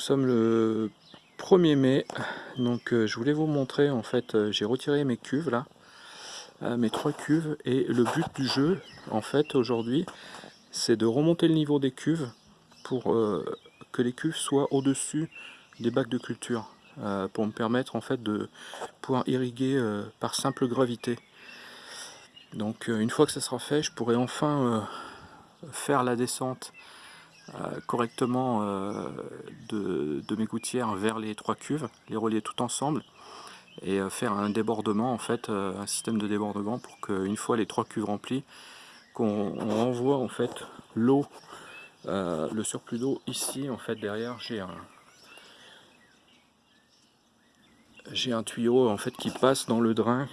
Nous sommes le 1er mai, donc euh, je voulais vous montrer, en fait, euh, j'ai retiré mes cuves là, euh, mes trois cuves, et le but du jeu, en fait, aujourd'hui, c'est de remonter le niveau des cuves pour que les cuves soient au-dessus des bacs de culture, pour me permettre, en fait, de pouvoir irriguer par simple gravité. Donc, une fois que ça sera fait, je pourrai enfin faire la descente correctement euh, de, mes gouttières vers les trois cuves, les relier tout ensemble et euh, faire un débordement en fait, un système de débordement pour qu'une fois les trois cuves remplies, qu'on renvoie en fait l'eau, le surplus d'eau ici en fait derrière j'ai un j'ai un tuyau en fait qui passe dans le drain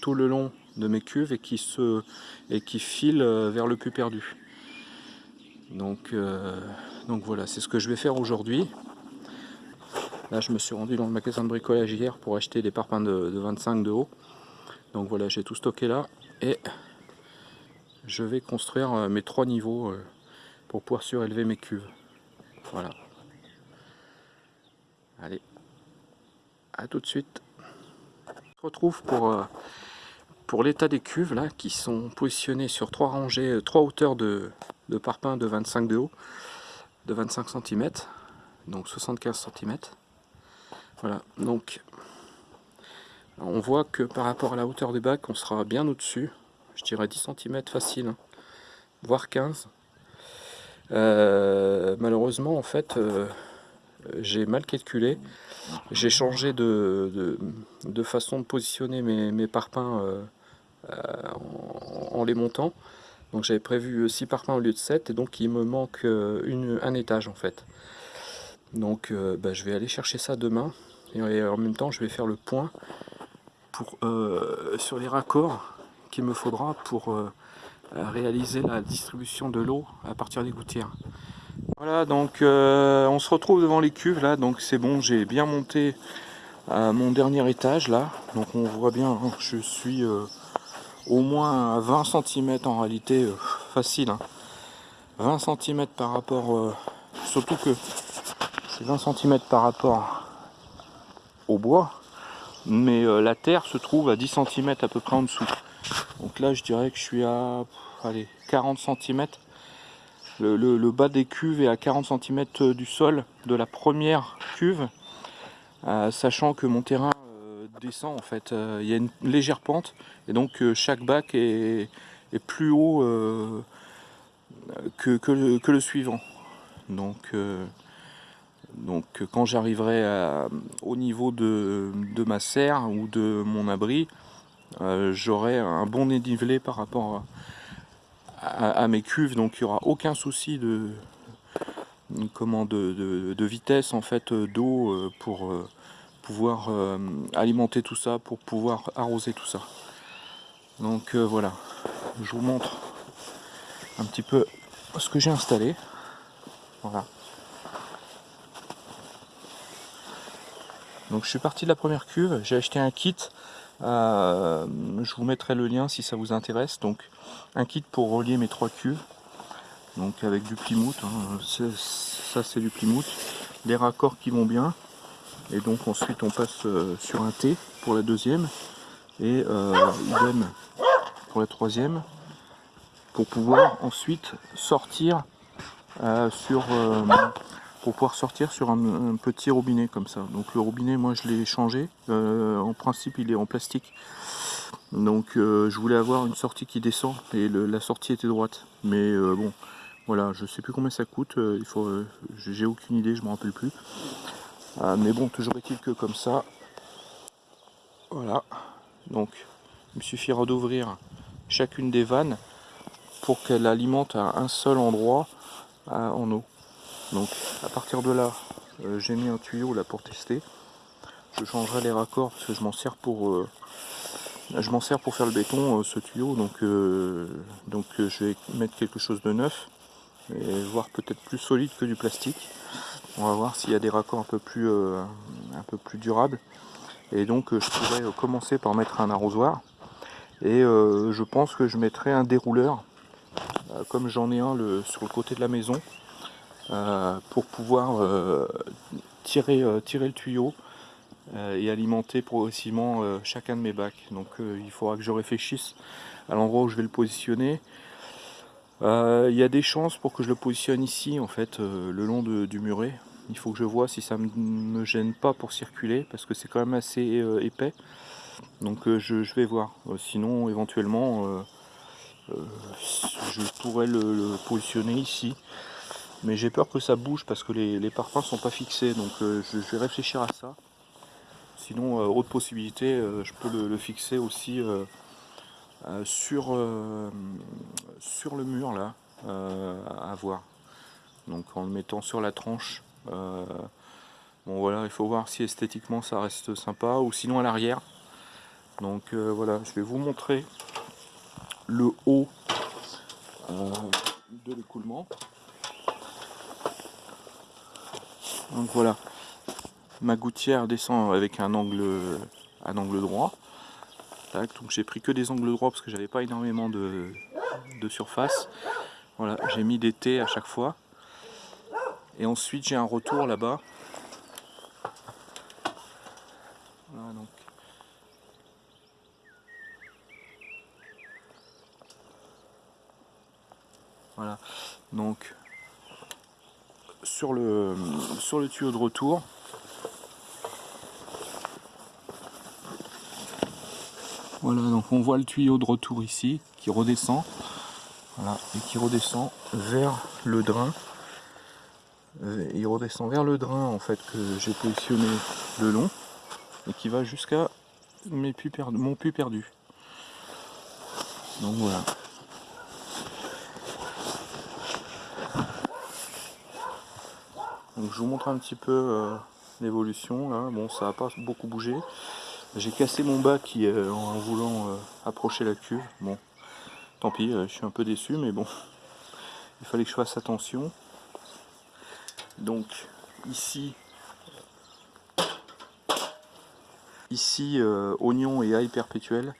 tout le long de mes cuves et qui et qui file vers le puits perdu. Donc, euh, donc voilà, c'est ce que je vais faire aujourd'hui. Là, je me suis rendu dans le magasin de bricolage hier pour acheter des parpaings de, 25 de haut. Donc voilà, j'ai tout stocké là et je vais construire euh, mes trois niveaux euh, pour pouvoir surélever mes cuves. Voilà. Allez, à tout de suite. On se retrouve pour, pour l'état des cuves là qui sont positionnées sur trois rangées, trois hauteurs de, de parpaing de 25 de haut, de 25 cm, donc 75 cm. Voilà, donc on voit que par rapport à la hauteur des bacs, on sera bien au-dessus, je dirais 10 cm facile, hein, voire 15. Euh, malheureusement, en fait, euh, j'ai mal calculé. J'ai changé de, façon de positionner mes, mes parpaings euh, en, les montant. Donc j'avais prévu 6 parpaings au lieu de 7 et donc il me manque euh, une, un étage en fait. Donc euh, bah, je vais aller chercher ça demain et en même temps je vais faire le point pour, euh, sur les raccords qu'il me faudra pour réaliser la distribution de l'eau à partir des gouttières. Voilà donc on se retrouve devant les cuves là donc c'est bon j'ai bien monté à mon dernier étage là donc on voit bien hein, je suis au moins 20 cm en réalité euh, facile 20 hein. cm par rapport euh, surtout que c'est 20 cm par rapport au bois mais euh, la terre se trouve à 10 cm à peu près en dessous donc là je dirais que je suis à allez, 40 cm le, bas des cuves est à 40 cm du sol de la première cuve sachant que mon terrain en fait. Euh, il y a une légère pente et donc euh, chaque bac est, plus haut euh, que, le, suivant. Donc, donc quand j'arriverai au niveau de, ma serre ou de mon abri, j'aurai un bon dénivelé par rapport à, mes cuves, donc il n'y aura aucun souci de, comment, de vitesse en fait d'eau pour pouvoir euh, alimenter tout ça, pour pouvoir arroser tout ça. Donc euh, voilà, je vous montre un petit peu ce que j'ai installé. Voilà. Donc je suis parti de la première cuve, j'ai acheté un kit, euh, je vous mettrai le lien si ça vous intéresse. Donc un kit pour relier mes trois cuves, donc avec du Plymouth, hein. ça c'est du Plymouth, des raccords qui vont bien, et donc ensuite on passe euh, sur un T pour la deuxième. Et euh, idem pour la troisième. Pour pouvoir ensuite sortir euh, sur pour pouvoir sortir sur un, petit robinet comme ça. Donc le robinet moi je l'ai changé. En principe il est en plastique. Donc je voulais avoir une sortie qui descend et la sortie était droite. Mais bon voilà je sais plus combien ça coûte. Il faut j'ai aucune idée je me rappelle plus ah, mais bon, toujours est-il que comme ça, voilà. Donc, il me suffira d'ouvrir chacune des vannes pour qu'elle alimente à un seul endroit en eau. Donc, à partir de là, euh, j'ai mis un tuyau là pour tester. Je changerai les raccords parce que je m'en sers pour euh, je m'en sers pour faire le béton euh, ce tuyau donc donc je vais mettre quelque chose de neuf et voir peut-être plus solide que du plastique on va voir s'il y a des raccords un peu plus, euh, durables. Et donc euh, je pourrais euh, commencer par mettre un arrosoir. Et je pense que je mettrai un dérouleur, comme j'en ai un sur le côté de la maison. pour pouvoir tirer le tuyau et alimenter progressivement chacun de mes bacs. Donc il faudra que je réfléchisse à l'endroit où je vais le positionner. Il y a des chances pour que je le positionne ici en fait le long du muret il faut que je vois si ça ne me gêne pas pour circuler parce que c'est quand même assez euh, épais. Donc euh, je, vais voir. Euh, sinon éventuellement je pourrais le, positionner ici. Mais j'ai peur que ça bouge parce que les, les parpaings sont pas fixés. Donc je, vais réfléchir à ça. Sinon, autre possibilité, je peux le, fixer aussi sur, sur le mur là, à voir. Donc en le mettant sur la tranche euh, bon voilà, il faut voir si esthétiquement ça reste sympa ou sinon à l'arrière. Donc euh, voilà, je vais vous montrer le haut euh, de l'écoulement. Donc voilà, ma gouttière descend avec un angle, un angle droit. Donc j'ai pris que des angles droits parce que j'avais pas énormément de, de surface. Voilà, j'ai mis des T à chaque fois. Et ensuite j'ai un retour là-bas. Voilà donc. Voilà. Donc sur le sur le tuyau de retour. Voilà, donc on voit le tuyau de retour ici qui redescend. Voilà, et qui redescend vers le drain. Euh, il redescend vers le drain en fait que j'ai positionné le long et qui va jusqu'à mon puits perdu. Donc voilà. Donc je vous montre un petit peu euh, l'évolution. Bon ça n'a pas beaucoup bougé. J'ai cassé mon bac euh, en voulant approcher la cuve. Bon, tant pis, je suis un peu déçu, mais bon, il fallait que je fasse attention. Donc ici, ici euh, oignon et ail perpétuel.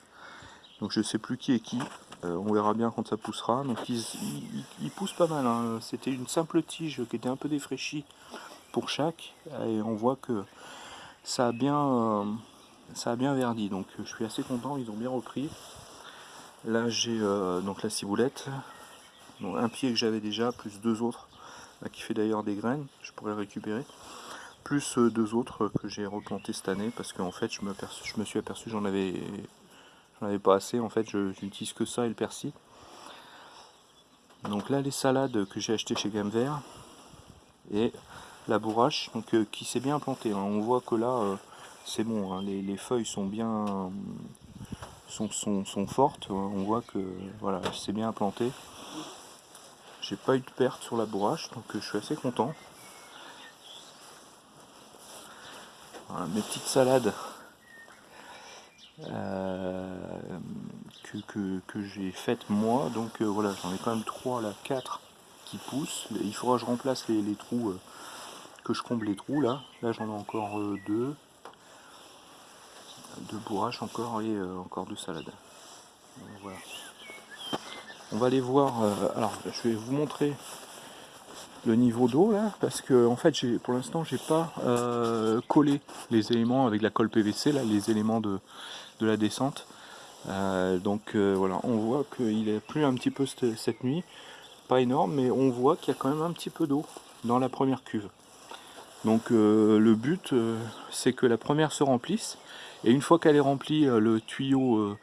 Donc je sais plus qui est qui. Euh, on verra bien quand ça poussera. Donc il, pousse pas mal. Hein. C'était une simple tige qui était un peu défraîchie pour chaque. Et on voit que ça a bien, euh, ça a bien verdi. Donc je suis assez content. Ils ont bien repris. Là j'ai donc la ciboulette. un pied que j'avais déjà, plus deux autres qui fait d'ailleurs des graines, je pourrais récupérer. Plus euh, deux autres que j'ai replanté cette année parce qu'en fait je me, suis aperçu j'en avais j'en avais pas assez en fait je n'utilise que ça et le persil. Donc là les salades que j'ai acheté chez Gamme Vert et la bourrache donc, euh, qui s'est bien plantée. Hein. On voit que là euh, c'est bon, hein. les, feuilles sont bien sont, sont, fortes, hein. on voit que voilà, c'est bien implanté. J'ai pas eu de perte sur la bourrache, donc euh, je suis assez content. Mes petites salades euh, que, j'ai faites moi, donc euh, voilà, j'en ai quand même 3 là, 4 qui poussent. Il faudra que je remplace les, trous, que je comble les trous là. Là j'en ai encore 2, de bourrache encore et euh, encore de salade. On va aller voir, euh, alors je vais vous montrer le niveau d'eau là parce que en fait j'ai pour l'instant j'ai pas euh, collé les éléments avec la colle PVC là les éléments de, la descente. Donc voilà. On voit qu'il a plu un petit peu cette, nuit. Pas énorme mais on voit qu'il y a quand même un petit peu d'eau dans la première cuve. Donc le but c'est que la première se remplisse et une fois qu'elle est remplie, le tuyau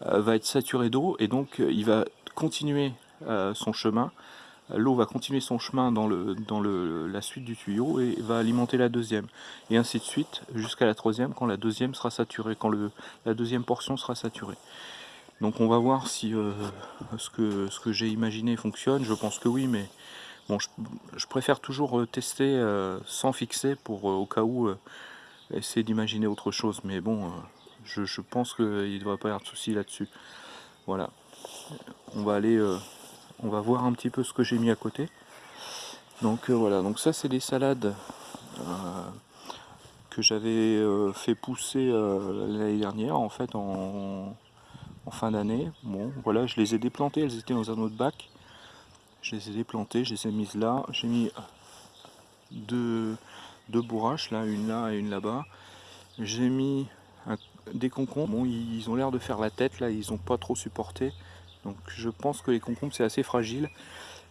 va être saturé d'eau, et donc il va continuer euh, son chemin. L'eau va continuer son chemin dans, le, dans le, la suite du tuyau et va alimenter la deuxième. Et ainsi de suite jusqu'à la troisième quand la deuxième sera saturée, quand la deuxième portion sera saturée. Donc on va voir si euh, ce que, ce que j'ai imaginé fonctionne. Je pense que oui, mais bon, je, préfère toujours euh, tester sans fixer pour au cas où essayer d'imaginer autre chose. Mais bon, je, je pense qu'il ne devrait pas y avoir de souci là-dessus. Voilà on va aller, euh, on va voir un petit peu ce que j'ai mis à côté. Donc euh, voilà, donc ça c'est des salades euh, que j'avais fait pousser l'année dernière en fait en, fin d'année. Bon voilà, je les ai déplantées, elles étaient dans un autre bac. Je les ai déplantées, je les ai mises là. J'ai mis deux, deux bourraches, là, une là et une là-bas. J'ai mis des concombres. Bon, ils ont l'air de faire la tête, là, ils n'ont pas trop supporté. Donc je pense que les concombres, c'est assez fragile.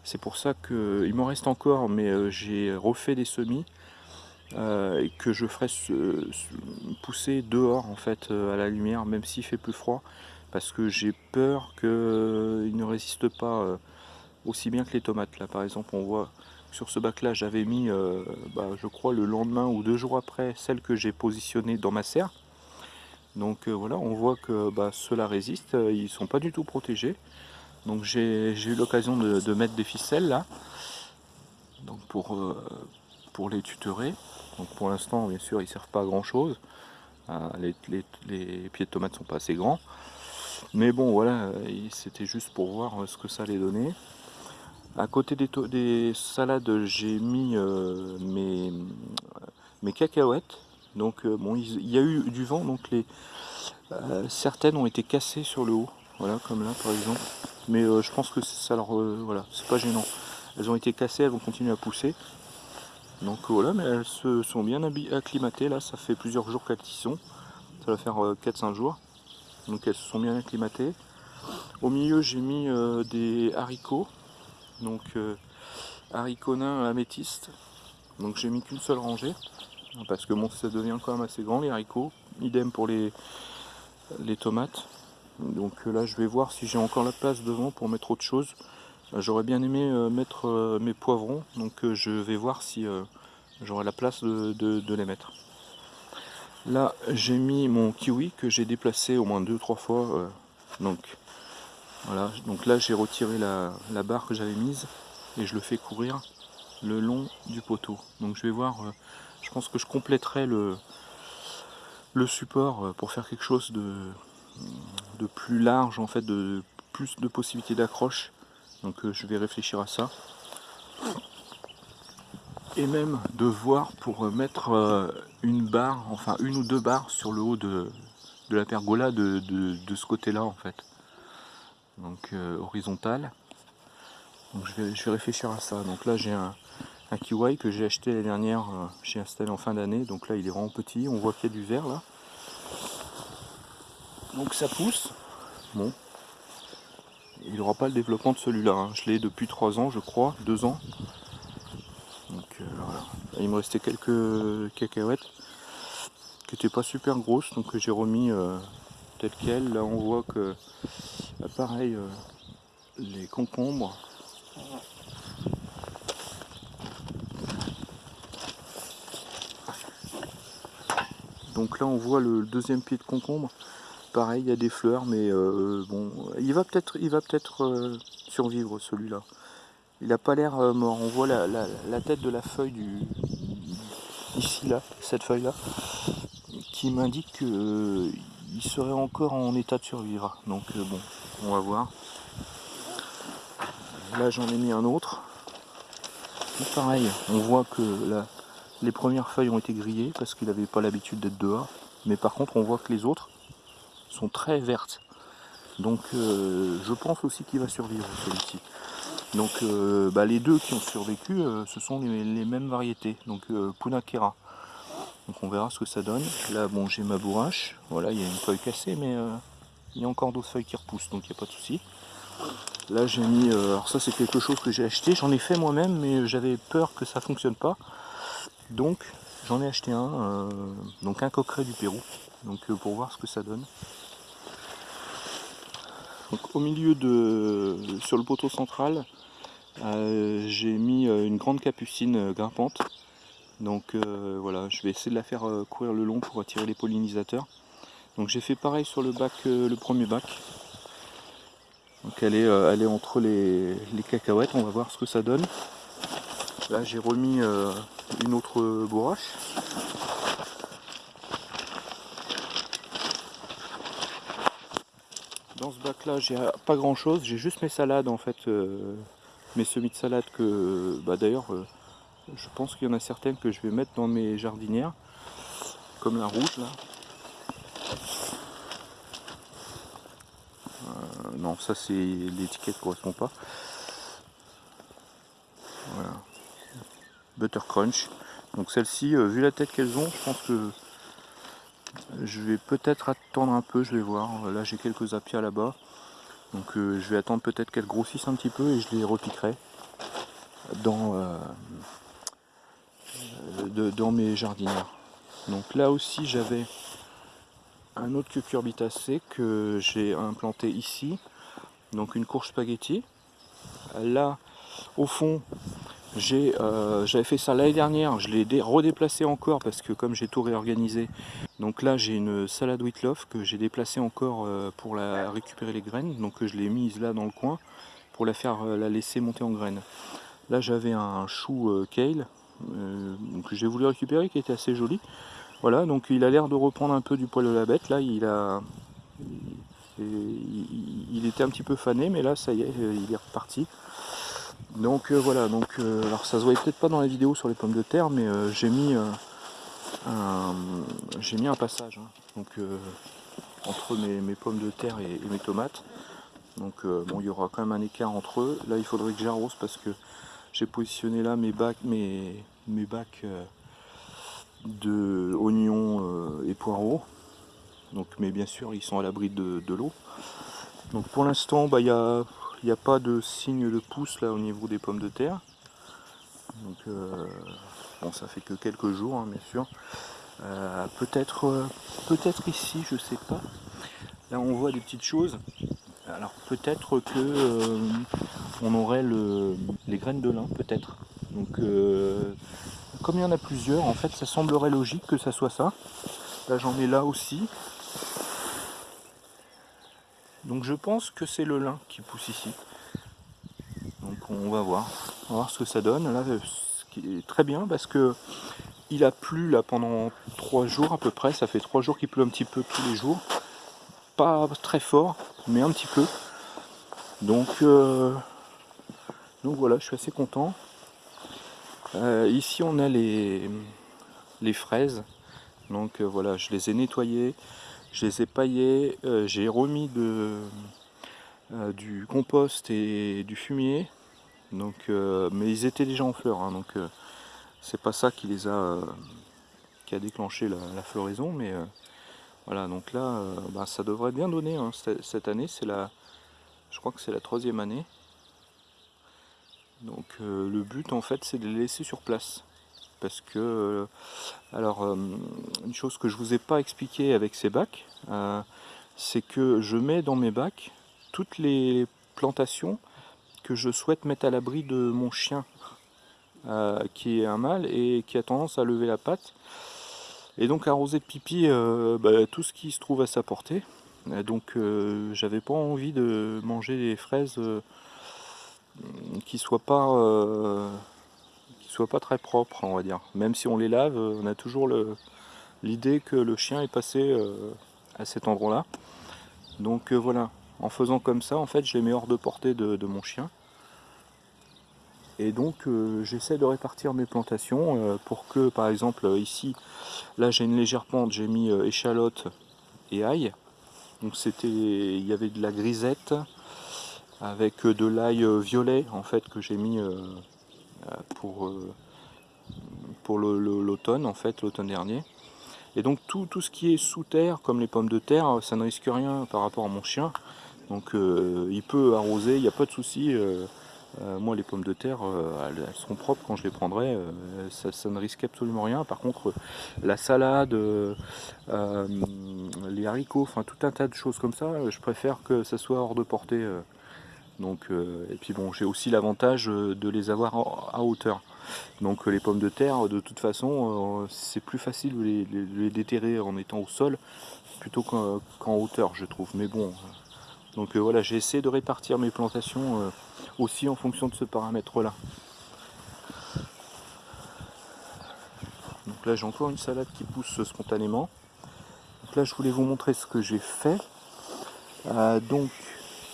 C'est pour ça qu'il m'en reste encore, mais euh, j'ai refait des semis. Euh, que je ferai pousser dehors en fait euh, à la lumière même s'il fait plus froid parce que j'ai peur qu'ils ne résistent pas aussi bien que les tomates là par exemple on voit sur ce bac là j'avais mis bah, je crois le lendemain ou deux jours après celle que j'ai positionnée dans ma serre donc voilà on voit que bah, ceux-là résistent ils sont pas du tout protégés donc j'ai eu l'occasion de, mettre des ficelles là donc pour, pour les tutorer donc pour l'instant, bien sûr, ils servent pas à grand chose. Euh, les, pieds de tomates sont pas assez grands. Mais bon, voilà, c'était juste pour voir euh, ce que ça allait donner. À côté des, salades, j'ai mis euh, mes, cacahuètes. Donc bon, il y a eu du vent, donc les, certaines ont été cassées sur le haut. Voilà, comme là par exemple. Mais je pense que ça leur, voilà, c'est pas gênant. Elles ont été cassées, elles vont continuer à pousser. Donc voilà, mais elles se sont bien acclimatées là, ça fait plusieurs jours qu'elles y sont. Ça va faire 4-5 euh, jours. Donc elles se sont bien acclimatées. Au milieu j'ai mis euh, des haricots. Donc euh, haricots nains améthystes. Donc j'ai mis qu'une seule rangée. Parce que ça devient quand même assez grand les haricots. Idem pour les, les tomates. Donc là je vais voir si j'ai encore la place devant pour mettre autre chose. Euh, j'aurais bien aimé euh, mettre euh, mes poivrons, donc je vais voir si j'aurai la place de, les mettre. Là, j'ai mis mon kiwi que j'ai déplacé au moins deux trois fois. donc voilà, donc là j'ai retiré la, barre que j'avais mise et je le fais courir le long du poteau. Donc je vais voir, je pense que je compléterai le, support pour faire quelque chose de, de plus large en fait, de plus de possibilités d'accroche donc euh, je vais réfléchir à ça. Et même de voir pour euh, mettre euh, une barre, enfin une ou deux barres sur le haut de, la pergola de, ce côté-là en fait. Donc horizontal. Donc je vais, réfléchir à ça. Donc là j'ai un, un kiwi que j'ai acheté l'année dernière, j'ai installé en fin d'année. Donc là il est vraiment petit, on voit qu'il y a du vert là. Donc ça pousse. Bon, il n'aura pas le développement de celui-là. Hein. Je l'ai depuis 3 ans, je crois, 2 ans. Donc euh, voilà. Il me restait quelques cacahuètes qui n'étaient pas super grosses, donc j'ai remis euh, tel quel. Là, on voit que, pareil, euh, les concombres. Donc là, on voit le deuxième pied de concombre pareil, il y a des fleurs, mais euh, bon, il va peut-être peut-être euh, survivre celui-là. Il n'a pas l'air mort. On voit la, tête de la feuille du ici là, cette feuille là, qui m'indique qu'il serait encore en état de survivre. Donc bon, on va voir. Là j'en ai mis un autre. pareil, on voit que les premières feuilles ont été grillées parce qu'il n'avait pas l'habitude d'être dehors. Mais par contre on voit que les autres, sont très vertes. Donc euh, je pense aussi qu'il va survivre celui-ci. Donc euh, bah, les deux qui ont survécu, euh, ce sont les, mêmes variétés. Donc Punakera. Donc on verra ce que ça donne. Là bon j'ai ma bourrache. Voilà, il y a une feuille cassée, mais il y a encore d'autres feuilles qui repoussent, donc il n'y a pas de souci. Là j'ai mis, alors ça c'est quelque chose que j'ai acheté, j'en ai fait moi-même, mais j'avais peur que ça fonctionne pas. Donc j'en ai acheté un, donc un coqueret du Pérou, donc pour voir ce que ça donne au milieu de, sur le poteau central, euh, j'ai mis euh, une grande capucine euh, grimpante. Donc voilà, je vais essayer de la faire courir le long pour attirer les pollinisateurs. Donc j'ai fait pareil sur le bac, le premier bac. Donc elle est, elle est entre les, les, cacahuètes, on va voir ce que ça donne. Là j'ai remis une autre bourrache. Dans ce bac là j'ai pas grand chose, j'ai juste mes salades en fait, euh, mes semis de salade que bah, d'ailleurs euh, je pense qu'il y en a certaines que je vais mettre dans mes jardinières, comme la rouge là. Ça c'est l'étiquette correspond pas. Voilà. Butter Crunch. Donc celles-ci, vu la tête qu'elles ont, je pense que je vais peut-être attendre un peu, je vais voir. Là j'ai quelques apia là-bas. Donc je vais attendre peut-être qu'elles grossissent un petit peu et je les repiquerai dans, dans mes jardinières. Donc là aussi j'avais un autre cucurbitacé que j'ai implanté ici. Donc une courge spaghetti. Là, au fond, euh, j'avais fait ça l'année dernière. Je l'ai redéplacé encore parce que comme j'ai tout réorganisé. Donc là, j'ai une salade love que j'ai déplacée encore euh, pour la récupérer les graines. Donc je l'ai mise là dans le coin pour la faire euh, la laisser monter en graines. Là, j'avais un chou kale que j'ai voulu récupérer qui était assez joli. Voilà, donc il a l'air de reprendre un peu du poil de la bête. Là, il a, il, était un petit peu fané, mais là, ça y est, il est reparti. Donc euh, voilà, donc euh, alors ça se voyait peut-être pas dans la vidéo sur les pommes de terre, mais euh, j'ai mis un j'ai mis un passage hein. donc entre mes, pommes de terre et, mes tomates. Donc bon, il y aura quand même un écart entre eux. Là, il faudrait que j'arrose parce que j'ai positionné là mes bacs, mes, mes bacs de oignons euh, et poireaux. Donc, mais bien sûr, ils sont à l'abri de, l'eau. Donc pour l'instant, bah, il n'y a, pas de signe de pouce là au niveau des pommes de terre. Donc euh, bon, ça fait que quelques jours, hein, bien sûr. Euh, peut-être peut-être ici, je sais pas. Là, on voit des petites choses. Alors peut-être que on aurait les graines de lin, peut-être. Donc comme il y en a plusieurs, en fait, ça semblerait logique que ça soit ça. Là, j'en ai là aussi. Donc je pense que c'est le lin qui pousse ici. Donc on va voir. On va voir ce que ça donne. Là, ce qui est très bien parce que il a plu là pendant trois jours à peu près. Ça fait trois jours qu'il pleut un petit peu tous les jours. Pas très fort, mais un petit peu. Donc, euh, donc voilà, je suis assez content. Euh, ici on a les, fraises. Donc euh, voilà, je les ai nettoyées, je les ai paillées, euh, j'ai remis de, du compost et du fumier. Donc, mais ils étaient déjà en fleurs, hein, donc c'est pas ça qui les a qui a déclenché la, floraison, mais voilà, donc là, bah, ça devrait bien donner hein, cette année. C'est la, je crois que c'est la troisième année. Donc euh, le but en fait c'est de les laisser sur place. Parce que, euh, alors euh, une chose que je vous ai pas expliqué avec ces bacs, c'est que je mets dans mes bacs toutes les plantations que je souhaite mettre à l'abri de mon chien qui est un mâle et qui a tendance à lever la patte et donc arroser de pipi bah, tout ce qui se trouve à sa portée. donc j'avais pas envie de manger les fraises qui soit pas euh, soit pas très propre on va dire. Même si on les lave on a toujours l'idée que le chien est passé euh, à cet endroit là donc euh, voilà. En faisant comme ça en fait je les mets hors de portée de, mon chien. Et donc j'essaie de répartir mes plantations pour que par exemple ici là j'ai une légère pente j'ai mis échalote et ail. Donc c'était il y avait de la grisette avec euh, de l'ail euh, violet en fait que j'ai mis euh, pour, pour l'automne en fait l'automne dernier. Et donc tout, tout, ce qui est sous terre comme les pommes de terre ça ne risque rien par rapport à mon chien. Donc il peut arroser il n'y a pas de souci moi les pommes de terre elles, seront propres quand je les prendrai ça, ça, ne risque absolument rien. Par contre la salade les haricots enfin tout un tas de choses comme ça je préfère que ça soit hors de portée donc, euh, et puis bon, j'ai aussi l'avantage euh, de les avoir à hauteur. Donc euh, les pommes de terre, de toute façon, c'est plus facile de les, déterrer en étant au sol plutôt qu'en hauteur, je trouve. Mais bon, donc voilà, j'ai essayé de répartir mes plantations aussi en fonction de ce paramètre-là. Donc là, j'ai encore une salade qui pousse spontanément. Donc là, je voulais vous montrer ce que j'ai fait. donc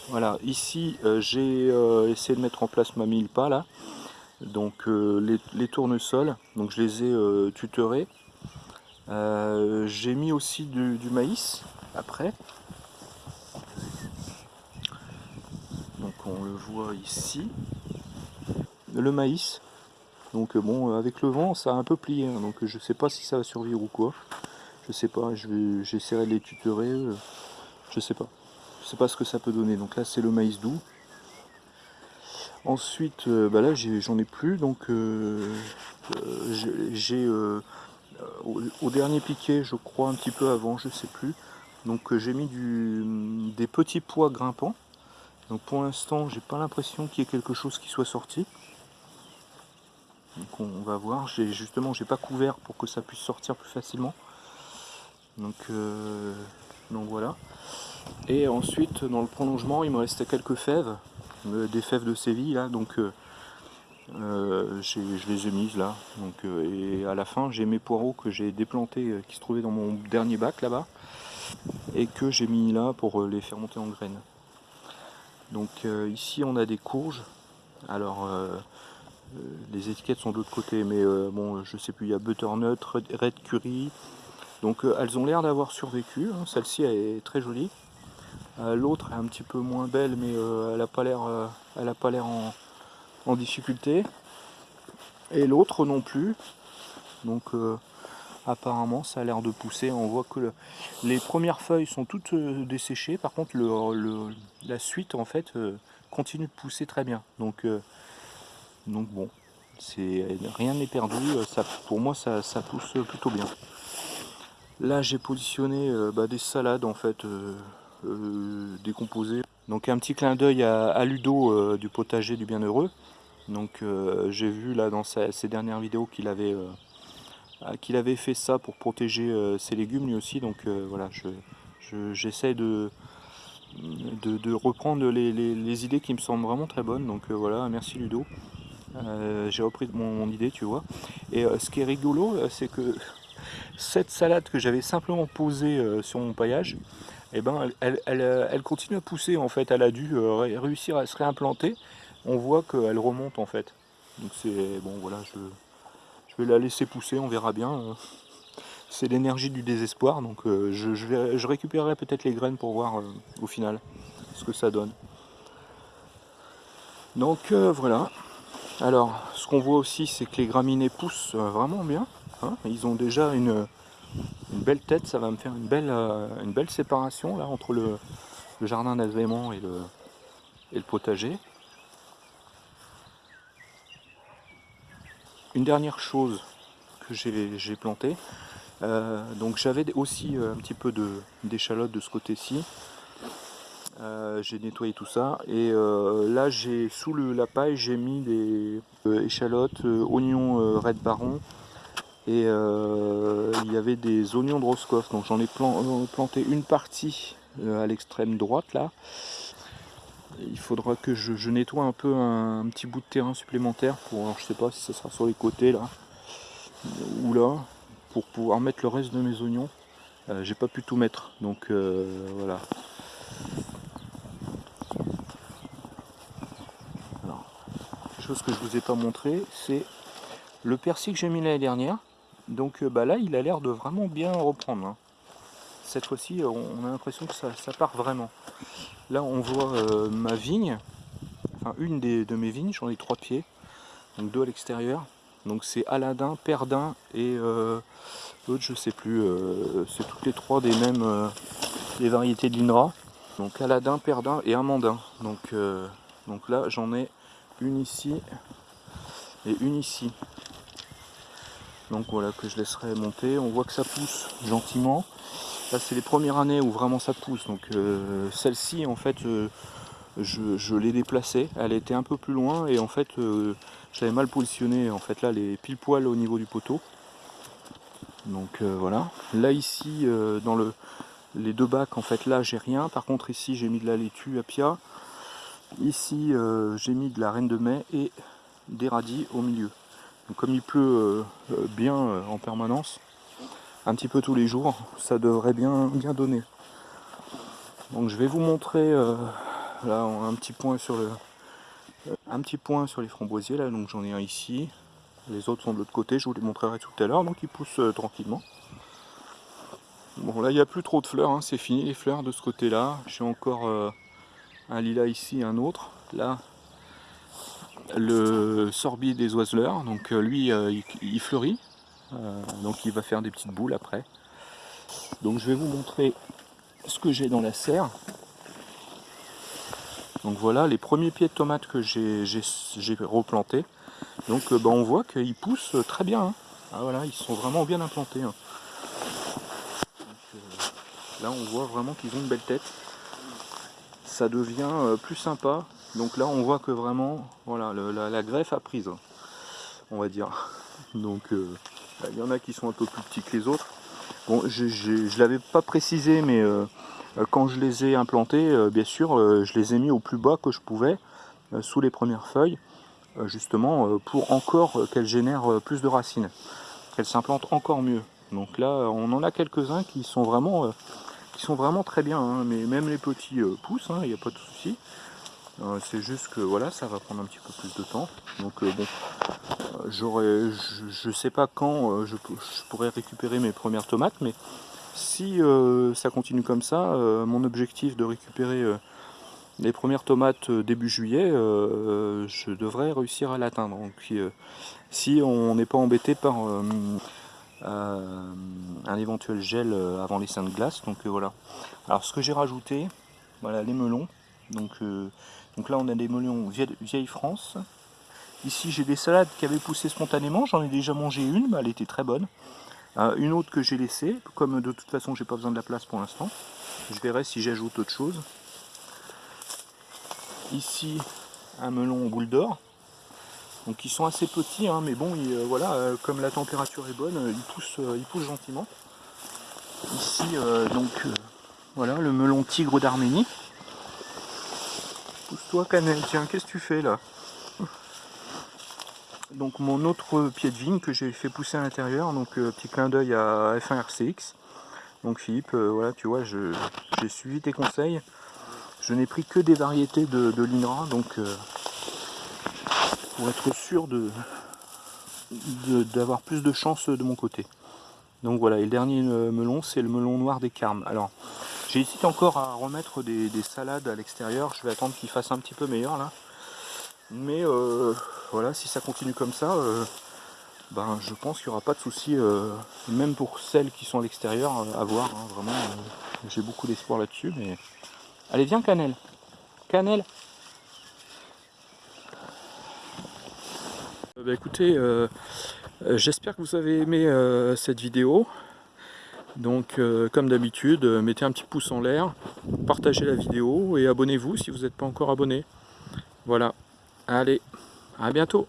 voilà, ici euh, j'ai euh, essayé de mettre en place ma mille pas là. Donc euh, les, tournesols, donc je les ai tutorés. j'ai mis aussi du, maïs après. Donc on le voit ici. Le maïs. Donc bon, avec le vent, ça a un peu plié. Hein. donc je sais pas si ça va survivre ou quoi. Je sais pas, j'essaierai de les tutorer. je sais pas. Pas ce que ça peut donner. Donc là, c'est le maïs doux. Ensuite, bah là, j'en ai, plus. Donc j'ai au, dernier piqué, je crois un petit peu avant, je sais plus. Donc j'ai mis du, des petits pois grimpants. Donc pour l'instant, j'ai pas l'impression qu'il y ait quelque chose qui soit sorti. Donc on, va voir. Justement, j'ai pas couvert pour que ça puisse sortir plus facilement. Donc, euh, donc voilà. Et ensuite, dans le prolongement, il me restait quelques fèves, euh, des fèves de Séville là. Donc euh, je les ai mises là. Donc, et à la fin, j'ai mes poireaux que j'ai déplantés, qui se trouvaient dans mon dernier bac là-bas, et que j'ai mis là pour les faire monter en graines. Donc ici, on a des courges. Alors euh, les étiquettes sont de l'autre côté, mais euh, bon, je sais plus, il y a Butternut, Red Curry. Donc euh, elles ont l'air d'avoir survécu. Hein. Celle-ci est très jolie. L'autre est un petit peu moins belle, mais elle n'a pas l'air, elle a pas l'air en, difficulté. Et l'autre non plus. Donc apparemment ça a l'air de pousser. On voit que les premières feuilles sont toutes desséchées. Par contre la suite en fait continue de pousser très bien. Donc donc bon, rien n'est perdu, euh, pour moi ça, pousse plutôt bien. Là j'ai positionné euh, bah, des salades en fait euh, décomposées. Donc un petit clin d'œil à, Ludo du potager du bienheureux. Donc j'ai vu là dans ses dernières vidéos qu'il avait, qu'il avait fait ça pour protéger ses légumes lui aussi. Donc voilà, j'essaie de, de, reprendre les, idées qui me semblent vraiment très bonnes. Donc voilà, merci Ludo. Euh, j'ai repris mon, idée, tu vois. Et euh, ce qui est rigolo, euh, c'est que cette salade que j'avais simplement posée sur mon paillage, eh ben, elle, continue à pousser en fait. Elle a dû réussir à se réimplanter. On voit qu'elle remonte en fait. Donc c'est bon, voilà, je, vais la laisser pousser, on verra bien. C'est l'énergie du désespoir, donc je, je, récupérerai peut-être les graines pour voir au final ce que ça donne. Donc voilà, alors, ce qu'on voit aussi, c'est que les graminées poussent euh, vraiment bien. Hein. Ils ont déjà une, belle tête, ça va me faire une belle, euh, une séparation là entre le, jardin d'agrément et le, et le potager. Une dernière chose que j'ai planté, euh, donc j'avais aussi un petit peu d'échalote de, ce côté-ci. Euh, j'ai nettoyé tout ça et euh, là j'ai sous la paille j'ai mis des euh, échalotes, oignons red baron et il y avait des oignons de Roscoff. Donc j'en ai planté une partie à l'extrême droite là. Il faudra que je, nettoie un peu un, petit bout de terrain supplémentaire pour alors, je sais pas si ce sera sur les côtés là ou là pour pouvoir mettre le reste de mes oignons. J'ai pas pu tout mettre. Donc voilà. Chose que je vous ai pas montré, c'est le persil que j'ai mis l'année dernière. Donc euh, bah là, il a l'air de vraiment bien reprendre. Hein. Cette fois-ci, on a l'impression que ça, part vraiment. Là, on voit euh, ma vigne, enfin une des, de mes vignes, j'en ai trois pieds, donc deux à l'extérieur. Donc c'est Aladin, Perdin et euh, l'autre je sais plus, c'est toutes les trois des mêmes des variétés de l'INRA. Donc Aladin, Perdin et Amandin. Donc, donc là j'en ai une ici et une ici. Donc voilà que je laisserai monter. On voit que ça pousse gentiment. Là c'est les premières années où vraiment ça pousse. Donc euh, celle-ci en fait euh, je, l'ai déplacée. Elle était un peu plus loin et en fait euh, j'avais mal positionné en fait là les pile poil au niveau du poteau. Donc voilà. Là ici dans le les deux bacs en fait là j'ai rien. Par contre ici j'ai mis de la laitue à pia. Ici, euh, j'ai mis de la reine de mai et des radis au milieu. Comme il pleut euh, euh, bien en permanence, un petit peu tous les jours, ça devrait bien, bien donner. Donc je vais vous montrer là un petit point sur le un petit point sur les framboisiers là donc j'en ai un ici les autres sont de l'autre côté je vous les montrerai tout à l'heure donc ils poussent tranquillement bon là il n'y a plus trop de fleurs hein. c'est fini les fleurs de ce côté là j'ai encore un lilas ici, un autre. Là, le sorbier des oiseleurs. Donc lui, il, fleurit. donc il va faire des petites boules après. Donc je vais vous montrer ce que j'ai dans la serre. Donc voilà les premiers pieds de tomates que j'ai replantés. Donc bah, on voit qu'ils poussent très bien. Hein. Ah voilà, ils sont vraiment bien implantés. Hein. Là, on voit vraiment qu'ils ont une belle tête. Ça devient euh, plus sympa. Donc là, on voit que vraiment, voilà, la, greffe a prise, on va dire. Donc, euh, il y en a qui sont un peu plus petits que les autres. Bon, je ne l'avais pas précisé, mais euh, quand je les ai implantés, bien sûr, je les ai mis au plus bas que je pouvais, sous les premières feuilles, justement, pour encore qu'elles génèrent plus de racines, qu'elles s'implantent encore mieux. Donc là, on en a quelques-uns qui sont vraiment très bien, hein, mais même les petits euh, poussent, il hein, n'y a pas de souci. Euh, c'est juste que voilà, ça va prendre un petit peu plus de temps. Donc euh, bon, j'aurais, je ne sais pas quand je, pourrais récupérer mes premières tomates, mais si ça continue comme ça, mon objectif de récupérer les premières tomates début juillet, je devrais réussir à l'atteindre. Si on n'est pas embêté par euh, un éventuel gel euh, avant les seins de glace. Donc euh, voilà. Alors ce que j'ai rajouté, voilà les melons. Donc, donc là on a des melons vieille, France. Ici j'ai des salades qui avaient poussé spontanément, j'en ai déjà mangé une, elle était très bonne. une autre que j'ai laissée, comme de toute façon j'ai pas besoin de la place pour l'instant. Je verrai si j'ajoute autre chose. Ici un melon boule d'or. Donc ils sont assez petits, hein, mais bon, euh, voilà, euh, comme la température est bonne, euh, ils poussent, ils poussent gentiment. Ici, donc, voilà, le melon tigre d'Arménie. Pousse-toi, cannelle, tiens, qu'est-ce que tu fais là? Donc mon autre pied de vigne que j'ai fait pousser à l'intérieur, donc petit clin d'œil à F1 RCX. Donc Philippe, voilà, tu vois, j'ai suivi tes conseils. Je n'ai pris que des variétés de, l'INRA, donc pour être sûr de d'avoir plus de chance de mon côté. Donc voilà, et le dernier euh, melon, c'est le melon noir des carmes. Alors, j'hésite encore à remettre des, salades à l'extérieur. Je vais attendre qu'il fasse un petit peu meilleur là. Mais euh, voilà, si ça continue comme ça, euh, ben, je pense qu'il n'y aura pas de souci, même pour celles qui sont à l'extérieur, à voir. Hein, vraiment, j'ai beaucoup d'espoir là-dessus. Mais allez, viens, cannelle. Cannelle. Bah, écoutez, euh, euh, j'espère que vous avez aimé euh, cette vidéo. Donc comme d'habitude, mettez un petit pouce en l'air, partagez la vidéo et abonnez-vous si vous n'êtes pas encore abonné. Voilà, allez, à bientôt